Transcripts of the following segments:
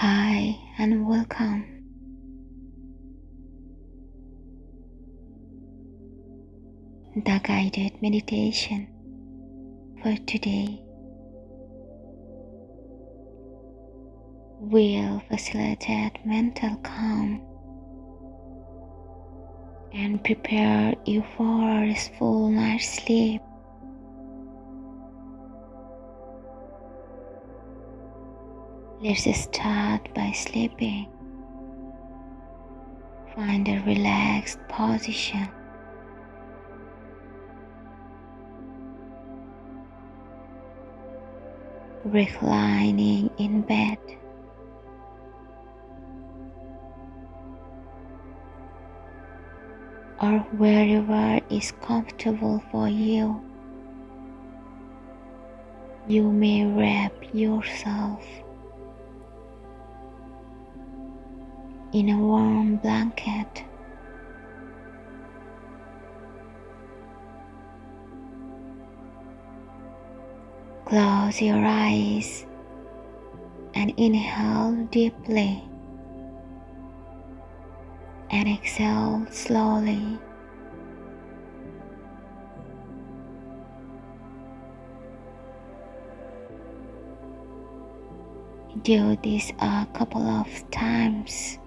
Hi and welcome. The guided meditation for today will facilitate mental calm and prepare you for a restful night's sleep. Let's start by sleeping. Find a relaxed position. Reclining in bed. Or wherever is comfortable for you. You may wrap yourself in a warm blanket. Close your eyes and inhale deeply and exhale slowly. Do this a couple of times.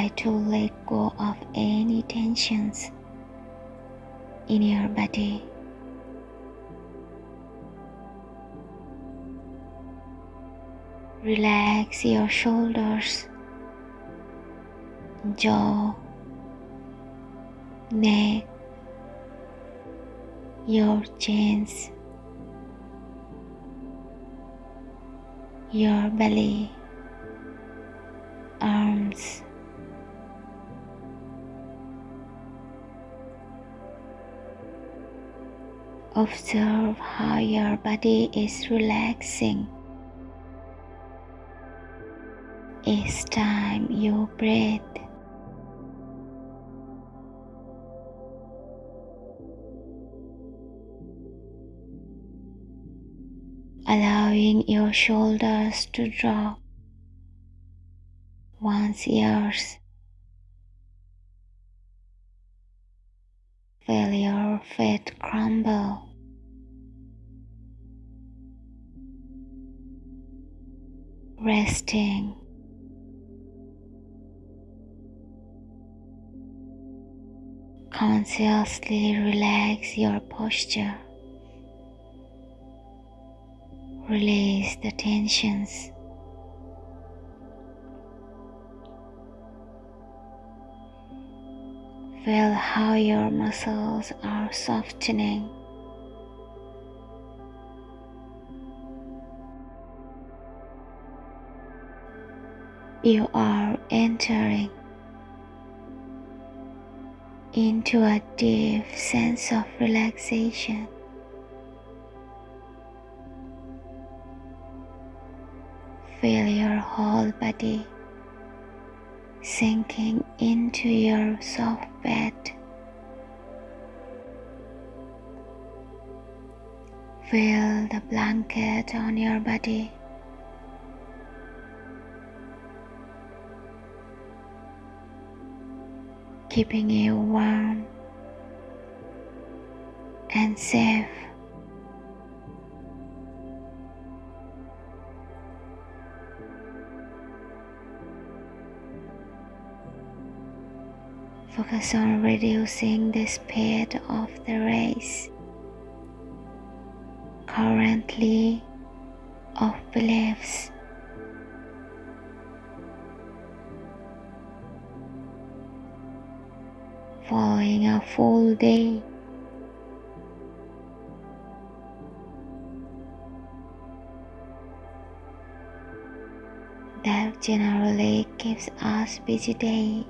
Try to let go of any tensions in your body. Relax your shoulders, jaw, neck, your chins, your belly, arms. Observe how your body is relaxing each time you breathe. Allowing your shoulders to drop once yours. Feel your feet crumble. Resting. Consciously relax your posture. Release the tensions. Feel how your muscles are softening. You are entering into a deep sense of relaxation. Feel your whole body sinking into your soft bed. Feel the blanket on your body. Keeping you warm and safe. Focus on reducing the speed of the race. Currently, of beliefs. Following a full day. That generally keeps us busy day.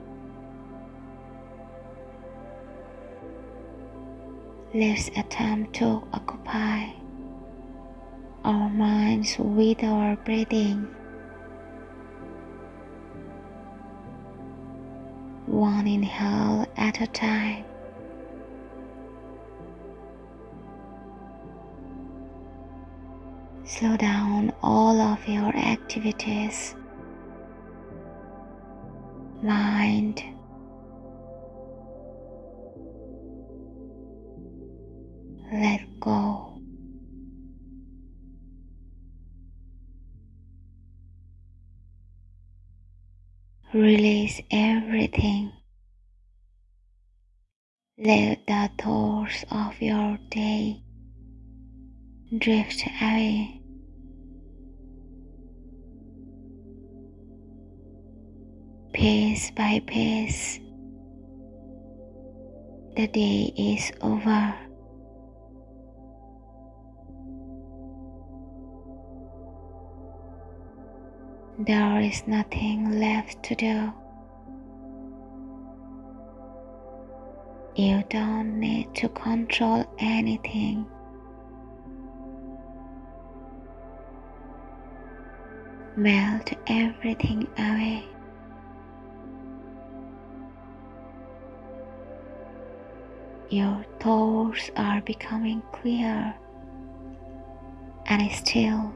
Let's attempt to occupy our minds with our breathing. One inhale at a time. Slow down all of your activities, mind, let go. Release everything. Let the thoughts of your day drift away. Piece by piece, the day is over. There is nothing left to do. You don't need to control anything. Melt everything away. Your thoughts are becoming clear and still.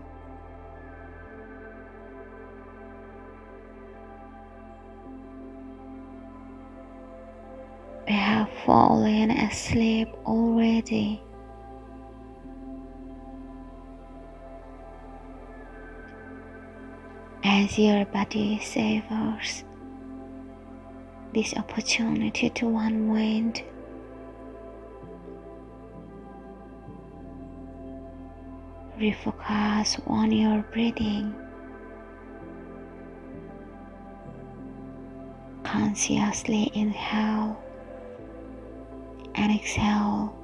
I have fallen asleep already. As your body savors this opportunity to unwind, refocus on your breathing. Consciously inhale and exhale.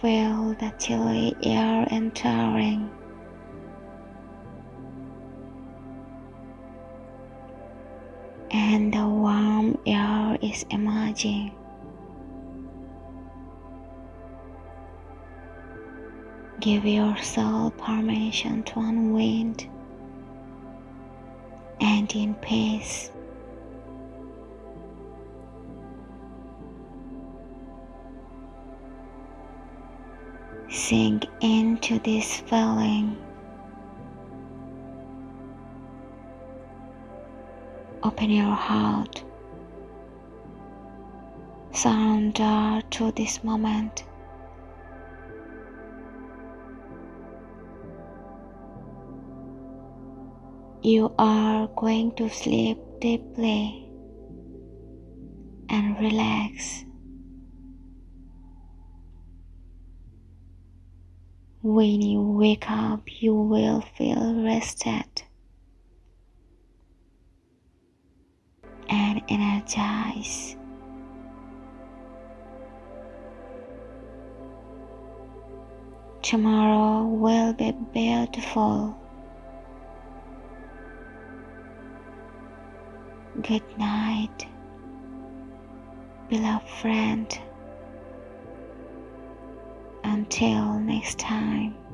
Feel the chilly air entering. And the warm air is emerging. Give yourself permission to unwind and in peace. Sink into this feeling. Open your heart. Surrender to this moment. You are going to sleep deeply and relax. When you wake up, you will feel rested and energized. Tomorrow will be beautiful. Good night, beloved friend. Until next time.